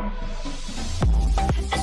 I